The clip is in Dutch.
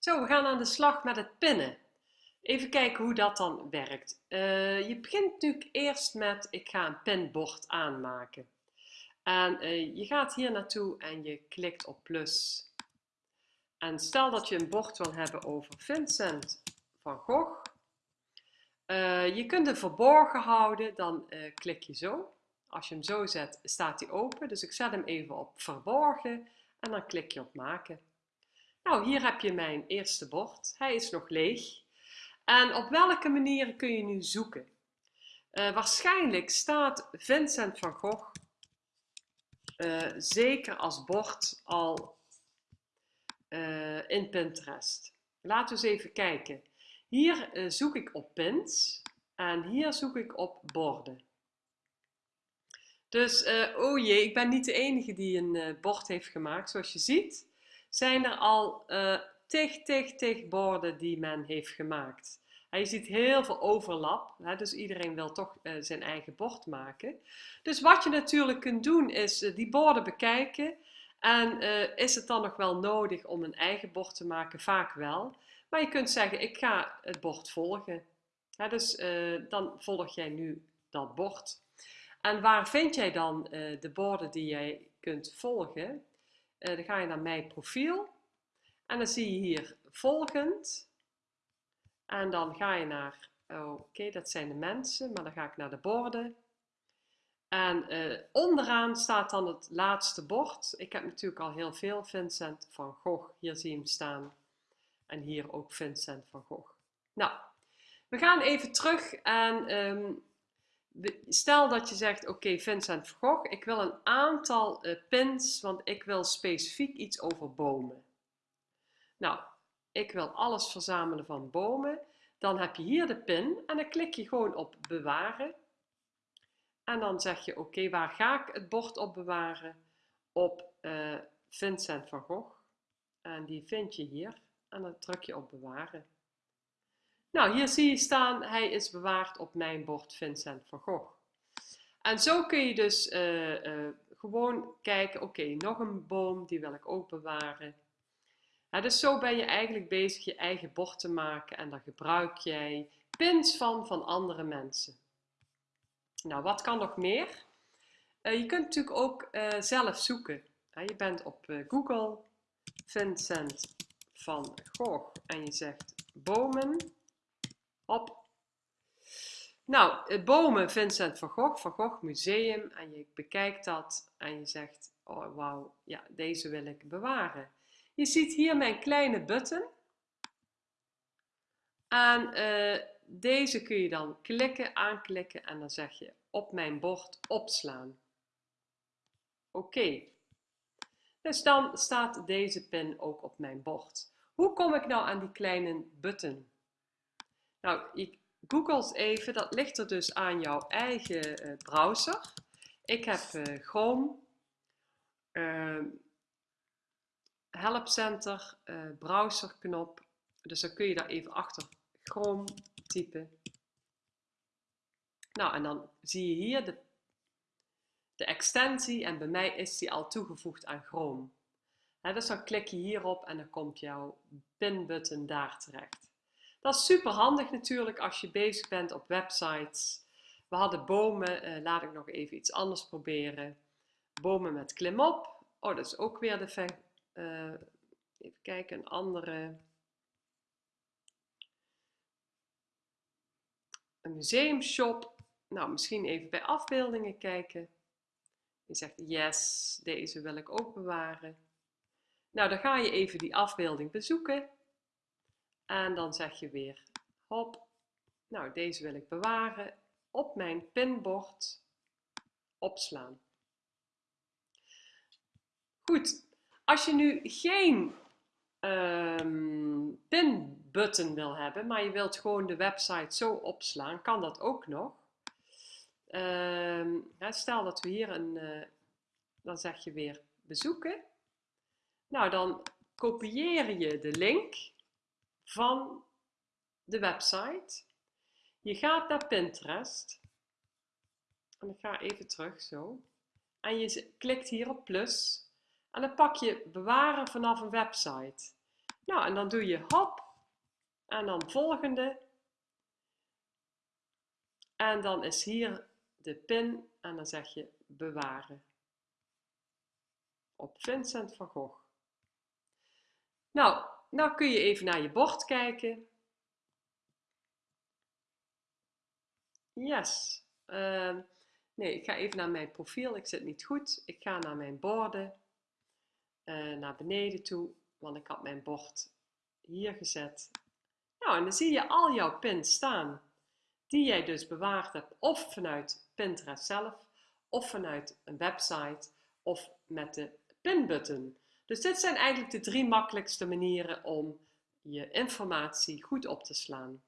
Zo, we gaan aan de slag met het pinnen. Even kijken hoe dat dan werkt. Uh, je begint natuurlijk eerst met, ik ga een pinbord aanmaken. En uh, je gaat hier naartoe en je klikt op plus. En stel dat je een bord wil hebben over Vincent van Gogh. Uh, je kunt hem verborgen houden, dan klik je zo. Als je hem zo zet, staat hij open. Dus ik zet hem even op verborgen en dan klik je op maken. Nou, hier heb je mijn eerste bord. Hij is nog leeg. En op welke manier kun je nu zoeken? Uh, waarschijnlijk staat Vincent van Gogh uh, zeker als bord al uh, in Pinterest. Laten we eens even kijken. Hier zoek ik op pins en hier zoek ik op borden. Dus, oh jee, ik ben niet de enige die een bord heeft gemaakt, zoals je ziet zijn er al uh, tig, tig, tig borden die men heeft gemaakt. je ziet heel veel overlap, hè, dus iedereen wil toch uh, zijn eigen bord maken. Dus wat je natuurlijk kunt doen is uh, die borden bekijken. En is het dan nog wel nodig om een eigen bord te maken? Vaak wel. Maar je kunt zeggen, ik ga het bord volgen. Dus dan volg jij nu dat bord. En waar vind jij dan de borden die jij kunt volgen? Uh, dan ga je naar mijn profiel. En dan zie je hier volgend. En dan ga je naar, oh, oké, dat zijn de mensen, maar dan ga ik naar de borden. En uh, onderaan staat dan het laatste bord. Ik heb natuurlijk al heel veel Vincent van Gogh. Hier zie je hem staan. En hier ook Vincent van Gogh. Nou, we gaan even terug en um, Stel dat je zegt, oké Vincent van Gogh, ik wil een aantal uh, pins, want ik wil specifiek iets over bomen. Nou, ik wil alles verzamelen van bomen. Dan heb je hier de pin en dan klik je gewoon op bewaren. En dan zeg je, oké, waar ga ik het bord op bewaren? Op uh, Vincent van Gogh. En die vind je hier. En dan druk je op bewaren. Nou, hier zie je staan, hij is bewaard op mijn bord Vincent van Gogh. En zo kun je dus uh, uh, gewoon kijken, oké, nog een boom, die wil ik ook bewaren. Dus zo ben je eigenlijk bezig je eigen bord te maken en daar gebruik jij pins van van andere mensen. Nou, wat kan nog meer? Uh, je kunt natuurlijk ook zelf zoeken. je bent op Google, Vincent van Gogh en je zegt bomen. Op. Nou, bomen Vincent van Gogh, Van Gogh Museum. En je bekijkt dat en je zegt, oh wauw, ja, deze wil ik bewaren. Je ziet hier mijn kleine button. En uh, deze kun je dan klikken, aanklikken en dan zeg je op mijn bord opslaan. Oké. Dus dan staat deze pin ook op mijn bord. Hoe kom ik nou aan die kleine button? Nou, je googelt even, dat ligt er dus aan jouw eigen uh, browser. Ik heb uh, Chrome, uh, Help Center, browserknop. Dus dan kun je daar even achter Chrome typen. Nou, en dan zie je hier de, de extensie en bij mij is die al toegevoegd aan Chrome. dus dan klik je hierop en dan komt jouw pinbutton daar terecht. Dat is super handig natuurlijk als je bezig bent op websites. We hadden bomen, uh, laat ik nog even iets anders proberen. Bomen met klimop. Oh, dat is ook weer de, uh, even kijken, een andere. Een museumshop. Nou, misschien even bij afbeeldingen kijken. Je zegt, yes, deze wil ik ook bewaren. Nou, dan ga je even die afbeelding bezoeken. En dan zeg je weer, hop, nou deze wil ik bewaren, op mijn pinbord opslaan. Goed, als je nu geen um, pinbutton wil hebben, maar je wilt gewoon de website zo opslaan, kan dat ook nog. Um, stel dat we hier een, uh, dan zeg je weer bezoeken. Nou, dan kopieer je de link van de website. Je gaat naar Pinterest. En ik ga even terug zo. En je klikt hier op plus. En dan pak je bewaren vanaf een website. Nou, en dan doe je hop en dan volgende. En dan is hier de pin en dan zeg je bewaren. Op Vincent van Gogh. Nou, nou kun je even naar je bord kijken. Yes. Uh, nee, ik ga even naar mijn profiel. Ik zit niet goed. Ik ga naar mijn borden. Uh, naar beneden toe. Want ik had mijn bord hier gezet. Nou, en dan zie je al jouw pins staan. Die jij dus bewaard hebt. Of vanuit Pinterest zelf. Of vanuit een website. Of met de pinbutton. Dus dit zijn eigenlijk de drie makkelijkste manieren om je informatie goed op te slaan.